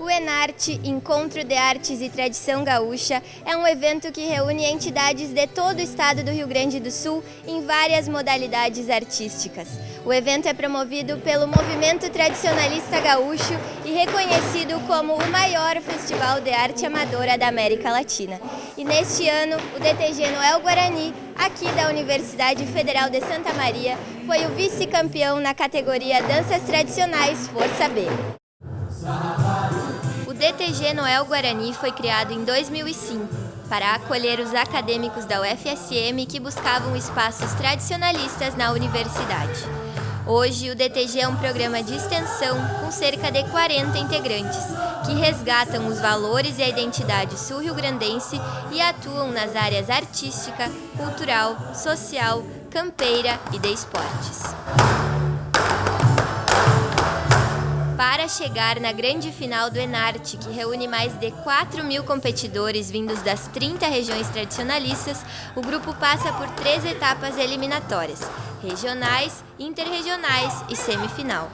O Enarte, Encontro de Artes e Tradição Gaúcha, é um evento que reúne entidades de todo o estado do Rio Grande do Sul em várias modalidades artísticas. O evento é promovido pelo Movimento Tradicionalista Gaúcho e reconhecido como o maior festival de arte amadora da América Latina. E neste ano, o DTG Noel Guarani, aqui da Universidade Federal de Santa Maria, foi o vice-campeão na categoria Danças Tradicionais Força B. DTG Noel Guarani foi criado em 2005 para acolher os acadêmicos da UFSM que buscavam espaços tradicionalistas na universidade. Hoje, o DTG é um programa de extensão com cerca de 40 integrantes, que resgatam os valores e a identidade sul-rio-grandense e atuam nas áreas artística, cultural, social, campeira e de esportes. Para chegar na grande final do Enarte, que reúne mais de 4 mil competidores vindos das 30 regiões tradicionalistas, o grupo passa por três etapas eliminatórias, regionais, interregionais e semifinal.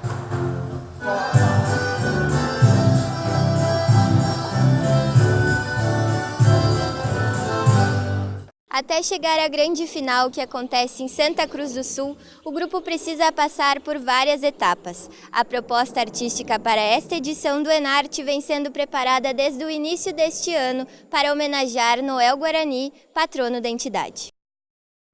Até chegar à grande final, que acontece em Santa Cruz do Sul, o grupo precisa passar por várias etapas. A proposta artística para esta edição do Enarte vem sendo preparada desde o início deste ano para homenagear Noel Guarani, patrono da entidade.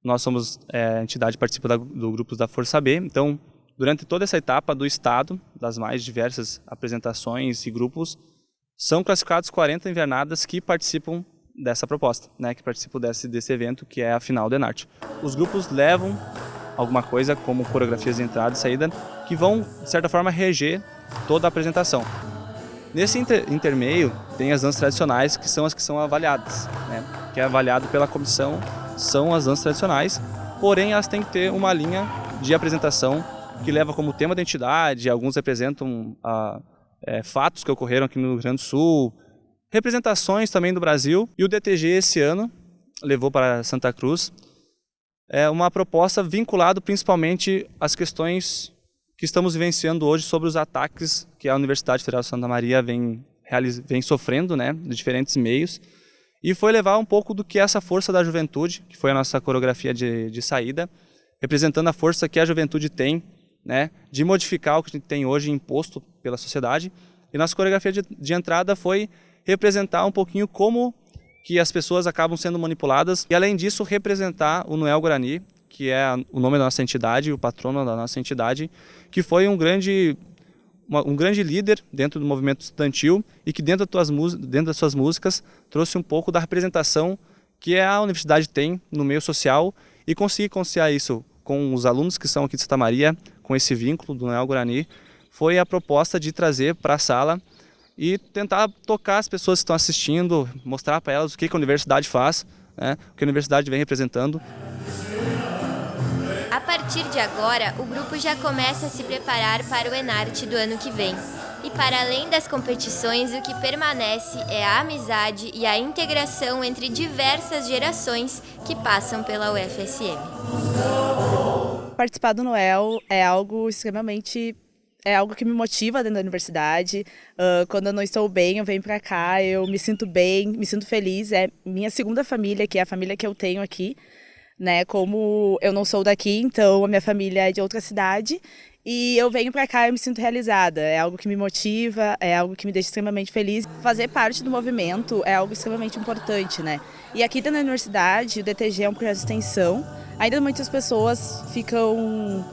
Nós somos é, a entidade participa do Grupos da Força B, então durante toda essa etapa do Estado, das mais diversas apresentações e grupos, são classificados 40 invernadas que participam dessa proposta, né, que participam desse, desse evento, que é a final do Enarte. Os grupos levam alguma coisa, como coreografias de entrada e saída, que vão, de certa forma, reger toda a apresentação. Nesse inter, intermeio, tem as danças tradicionais, que são as que são avaliadas, né, que é avaliado pela comissão, são as danças tradicionais, porém elas têm que ter uma linha de apresentação que leva como tema da entidade, alguns representam ah, é, fatos que ocorreram aqui no Rio Grande do Sul, representações também do Brasil. E o DTG esse ano levou para Santa Cruz é uma proposta vinculada principalmente às questões que estamos vivenciando hoje sobre os ataques que a Universidade Federal de Santa Maria vem, vem sofrendo, né, de diferentes meios. E foi levar um pouco do que é essa força da juventude, que foi a nossa coreografia de, de saída, representando a força que a juventude tem, né, de modificar o que a gente tem hoje imposto pela sociedade. E nossa coreografia de, de entrada foi representar um pouquinho como que as pessoas acabam sendo manipuladas e além disso representar o Noel Guarani, que é o nome da nossa entidade, o patrono da nossa entidade, que foi um grande um grande líder dentro do movimento estudantil e que dentro das, tuas, dentro das suas músicas trouxe um pouco da representação que a universidade tem no meio social e conseguir conciliar isso com os alunos que são aqui de Santa Maria, com esse vínculo do Noel Guarani, foi a proposta de trazer para a sala e tentar tocar as pessoas que estão assistindo, mostrar para elas o que a universidade faz, né, o que a universidade vem representando. A partir de agora, o grupo já começa a se preparar para o Enarte do ano que vem. E para além das competições, o que permanece é a amizade e a integração entre diversas gerações que passam pela UFSM. Participar do Noel é algo extremamente é algo que me motiva dentro da universidade. Uh, quando eu não estou bem, eu venho para cá, eu me sinto bem, me sinto feliz. É minha segunda família, que é a família que eu tenho aqui. Né? Como eu não sou daqui, então a minha família é de outra cidade. E eu venho para cá e me sinto realizada. É algo que me motiva, é algo que me deixa extremamente feliz. Fazer parte do movimento é algo extremamente importante, né? E aqui dentro da universidade, o DTG é um projeto de extensão. Ainda muitas pessoas ficam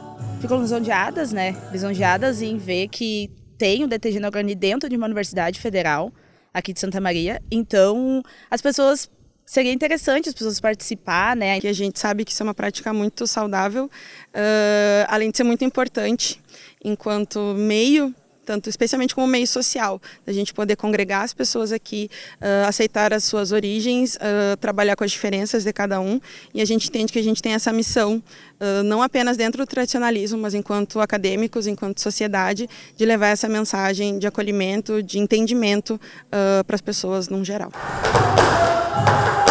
ficam lisonjeadas, né? Lisonjeadas em ver que tem o DTG Neograni dentro de uma universidade federal aqui de Santa Maria. Então, as pessoas seria interessante as pessoas participar, né? Que a gente sabe que isso é uma prática muito saudável, uh, além de ser muito importante enquanto meio tanto especialmente como meio social, a gente poder congregar as pessoas aqui, uh, aceitar as suas origens, uh, trabalhar com as diferenças de cada um, e a gente entende que a gente tem essa missão, uh, não apenas dentro do tradicionalismo, mas enquanto acadêmicos, enquanto sociedade, de levar essa mensagem de acolhimento, de entendimento para as pessoas num geral. Thank you.